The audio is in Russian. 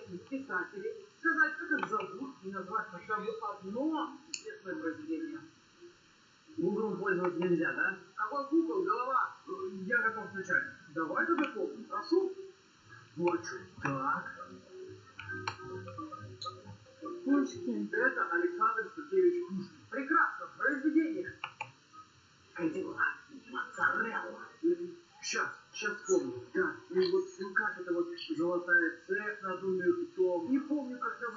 писателей, сказать, как их зовут, и назвать хотя бы одно известное произведение. Гуглом пользоваться нельзя, да? Какой Google, голова? Я готов включать. Давай тогда помню, прошу. Вот что. Так. Пушкин. Это Александр Сергеевич Пушкин. Прекрасно, произведение. Кадила. Моцарелла. Сейчас, сейчас помню. Да, ну вот, ну как это вот золотая цепь над умер том. Не помню, называется.